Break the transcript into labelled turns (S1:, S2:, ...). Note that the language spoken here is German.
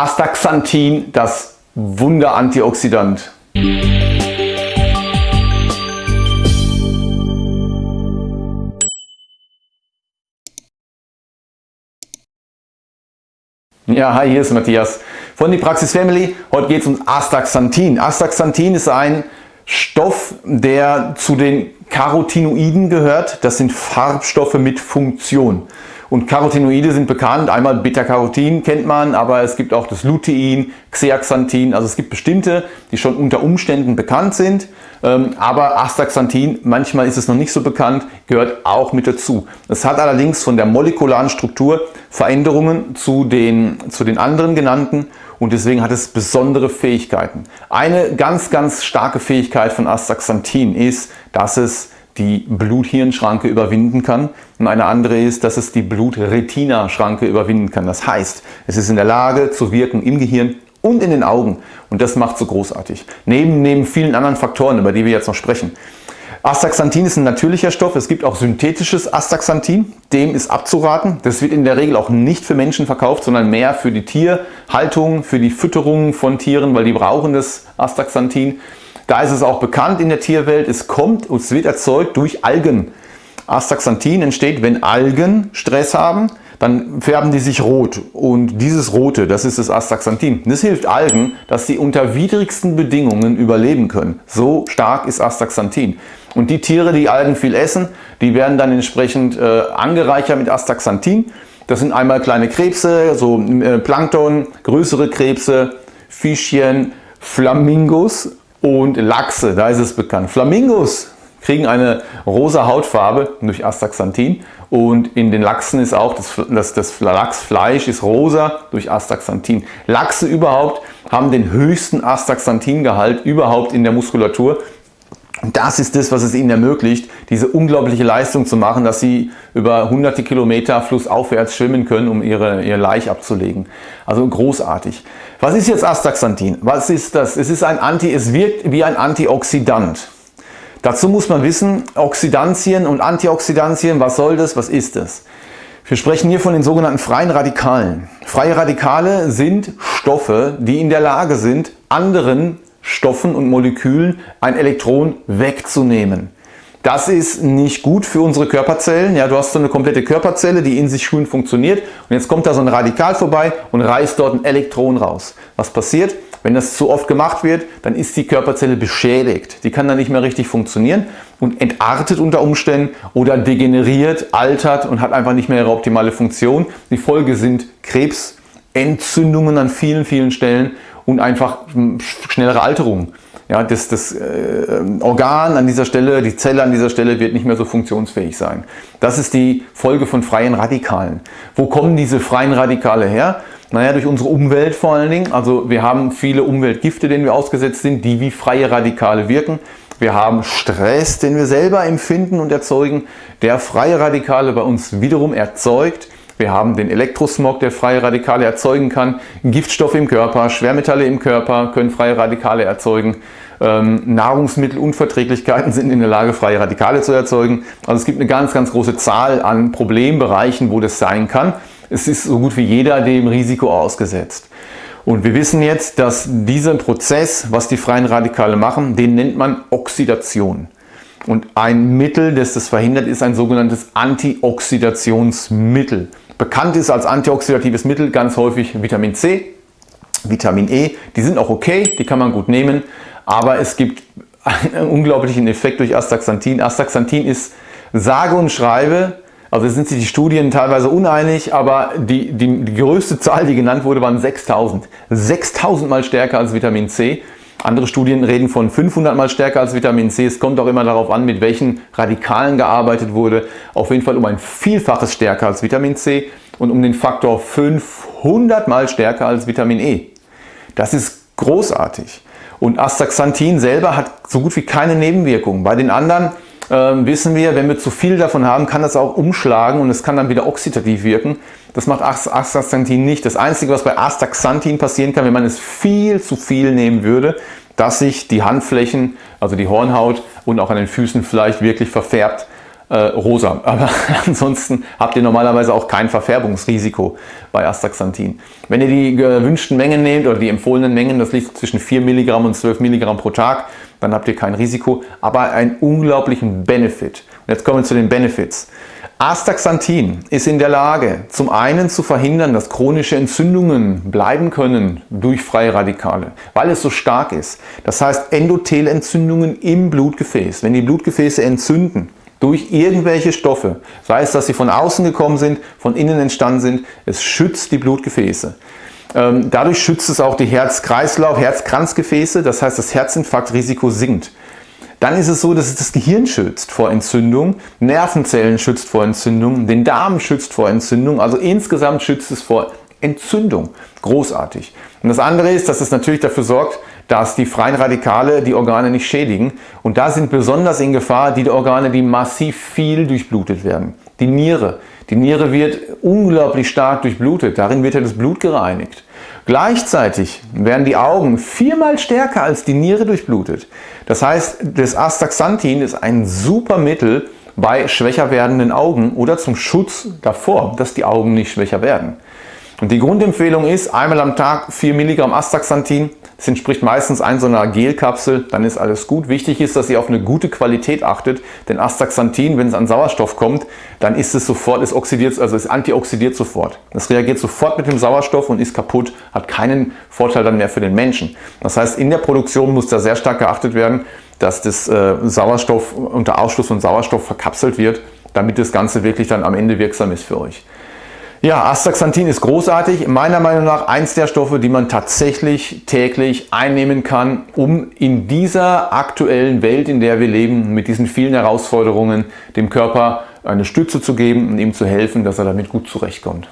S1: Astaxanthin, das Wunder-Antioxidant. Ja, hi, hier ist Matthias von die Praxis Family. Heute geht es um Astaxanthin. Astaxanthin ist ein Stoff, der zu den Carotinoiden gehört. Das sind Farbstoffe mit Funktion. Und Carotinoide sind bekannt, einmal Beta-Carotin kennt man, aber es gibt auch das Lutein, Xeaxanthin, also es gibt bestimmte, die schon unter Umständen bekannt sind, ähm, aber Astaxanthin, manchmal ist es noch nicht so bekannt, gehört auch mit dazu. Es hat allerdings von der molekularen Struktur Veränderungen zu den, zu den anderen genannten und deswegen hat es besondere Fähigkeiten. Eine ganz, ganz starke Fähigkeit von Astaxanthin ist, dass es die Blut-Hirn-Schranke überwinden kann und eine andere ist, dass es die Blut-Retina-Schranke überwinden kann. Das heißt, es ist in der Lage zu wirken im Gehirn und in den Augen und das macht so großartig. Neben, neben vielen anderen Faktoren, über die wir jetzt noch sprechen. Astaxanthin ist ein natürlicher Stoff, es gibt auch synthetisches Astaxanthin, dem ist abzuraten. Das wird in der Regel auch nicht für Menschen verkauft, sondern mehr für die Tierhaltung, für die Fütterung von Tieren, weil die brauchen das Astaxanthin. Da ist es auch bekannt in der Tierwelt, es kommt und es wird erzeugt durch Algen. Astaxanthin entsteht, wenn Algen Stress haben, dann färben die sich rot und dieses Rote, das ist das Astaxanthin. Das hilft Algen, dass sie unter widrigsten Bedingungen überleben können. So stark ist Astaxanthin. Und die Tiere, die Algen viel essen, die werden dann entsprechend äh, angereichert mit Astaxanthin. Das sind einmal kleine Krebse, so äh, Plankton, größere Krebse, Fischchen, Flamingos und Lachse, da ist es bekannt. Flamingos kriegen eine rosa Hautfarbe durch Astaxanthin und in den Lachsen ist auch das, das, das Lachsfleisch ist rosa durch Astaxanthin. Lachse überhaupt haben den höchsten Astaxanthingehalt überhaupt in der Muskulatur. Das ist das, was es ihnen ermöglicht, diese unglaubliche Leistung zu machen, dass sie über hunderte Kilometer flussaufwärts schwimmen können, um ihre, ihr Laich abzulegen. Also großartig. Was ist jetzt Astaxanthin? Was ist das? Es ist ein Anti, es wirkt wie ein Antioxidant. Dazu muss man wissen, Oxidantien und Antioxidantien, was soll das, was ist das? Wir sprechen hier von den sogenannten freien Radikalen. Freie Radikale sind Stoffe, die in der Lage sind, anderen Stoffen und Molekülen ein Elektron wegzunehmen. Das ist nicht gut für unsere Körperzellen. Ja, du hast so eine komplette Körperzelle, die in sich schön funktioniert und jetzt kommt da so ein Radikal vorbei und reißt dort ein Elektron raus. Was passiert? Wenn das zu oft gemacht wird, dann ist die Körperzelle beschädigt. Die kann dann nicht mehr richtig funktionieren und entartet unter Umständen oder degeneriert, altert und hat einfach nicht mehr ihre optimale Funktion. Die Folge sind Krebsentzündungen an vielen, vielen Stellen und einfach schnellere Alterung. Ja, das, das äh, Organ an dieser Stelle, die Zelle an dieser Stelle wird nicht mehr so funktionsfähig sein. Das ist die Folge von freien Radikalen. Wo kommen diese freien Radikale her? Naja, durch unsere Umwelt vor allen Dingen. Also wir haben viele Umweltgifte, denen wir ausgesetzt sind, die wie freie Radikale wirken. Wir haben Stress, den wir selber empfinden und erzeugen, der freie Radikale bei uns wiederum erzeugt. Wir haben den Elektrosmog, der freie Radikale erzeugen kann. Giftstoffe im Körper, Schwermetalle im Körper können freie Radikale erzeugen. Ähm, Nahrungsmittelunverträglichkeiten sind in der Lage, freie Radikale zu erzeugen. Also es gibt eine ganz, ganz große Zahl an Problembereichen, wo das sein kann. Es ist so gut wie jeder dem Risiko ausgesetzt. Und wir wissen jetzt, dass dieser Prozess, was die freien Radikale machen, den nennt man Oxidation. Und ein Mittel, das das verhindert, ist ein sogenanntes Antioxidationsmittel. Bekannt ist als antioxidatives Mittel ganz häufig Vitamin C, Vitamin E. Die sind auch okay, die kann man gut nehmen, aber es gibt einen unglaublichen Effekt durch Astaxanthin. Astaxanthin ist sage und schreibe, also sind sich die Studien teilweise uneinig, aber die, die, die größte Zahl, die genannt wurde, waren 6000. 6000 mal stärker als Vitamin C. Andere Studien reden von 500 mal stärker als Vitamin C. Es kommt auch immer darauf an, mit welchen Radikalen gearbeitet wurde. Auf jeden Fall um ein Vielfaches stärker als Vitamin C und um den Faktor 500 mal stärker als Vitamin E. Das ist großartig. Und Astaxanthin selber hat so gut wie keine Nebenwirkungen. Bei den anderen äh, wissen wir, wenn wir zu viel davon haben, kann das auch umschlagen und es kann dann wieder oxidativ wirken. Das macht Astaxanthin nicht. Das Einzige, was bei Astaxanthin passieren kann, wenn man es viel zu viel nehmen würde, dass sich die Handflächen, also die Hornhaut und auch an den Füßen vielleicht wirklich verfärbt. Äh, rosa. Aber ansonsten habt ihr normalerweise auch kein Verfärbungsrisiko bei Astaxanthin. Wenn ihr die gewünschten Mengen nehmt oder die empfohlenen Mengen, das liegt zwischen 4 Milligramm und 12 Milligramm pro Tag, dann habt ihr kein Risiko, aber einen unglaublichen Benefit. Und jetzt kommen wir zu den Benefits. Astaxanthin ist in der Lage, zum einen zu verhindern, dass chronische Entzündungen bleiben können durch freie Radikale, weil es so stark ist. Das heißt Endothelentzündungen im Blutgefäß. Wenn die Blutgefäße entzünden, durch irgendwelche Stoffe, sei es, dass sie von außen gekommen sind, von innen entstanden sind, es schützt die Blutgefäße. Ähm, dadurch schützt es auch die Herz-Kreislauf, Herzkranzgefäße, das heißt das Herzinfarktrisiko sinkt. Dann ist es so, dass es das Gehirn schützt vor Entzündung, Nervenzellen schützt vor Entzündung, den Darm schützt vor Entzündung, also insgesamt schützt es vor Entzündung. Großartig. Und das andere ist, dass es natürlich dafür sorgt, dass die freien Radikale die Organe nicht schädigen. Und da sind besonders in Gefahr die Organe, die massiv viel durchblutet werden. Die Niere. Die Niere wird unglaublich stark durchblutet. Darin wird ja das Blut gereinigt. Gleichzeitig werden die Augen viermal stärker als die Niere durchblutet. Das heißt, das Astaxanthin ist ein super Mittel bei schwächer werdenden Augen oder zum Schutz davor, dass die Augen nicht schwächer werden. Und die Grundempfehlung ist einmal am Tag 4 Milligramm Astaxanthin das entspricht meistens ein so einer Gelkapsel, dann ist alles gut. Wichtig ist, dass ihr auf eine gute Qualität achtet, denn Astaxanthin, wenn es an Sauerstoff kommt, dann ist es sofort, es oxidiert, also es antioxidiert sofort. Es reagiert sofort mit dem Sauerstoff und ist kaputt, hat keinen Vorteil dann mehr für den Menschen. Das heißt, in der Produktion muss da sehr stark geachtet werden, dass das äh, Sauerstoff unter Ausschluss von Sauerstoff verkapselt wird, damit das Ganze wirklich dann am Ende wirksam ist für euch. Ja, Astaxanthin ist großartig. Meiner Meinung nach eins der Stoffe, die man tatsächlich täglich einnehmen kann, um in dieser aktuellen Welt, in der wir leben, mit diesen vielen Herausforderungen, dem Körper eine Stütze zu geben und ihm zu helfen, dass er damit gut zurechtkommt.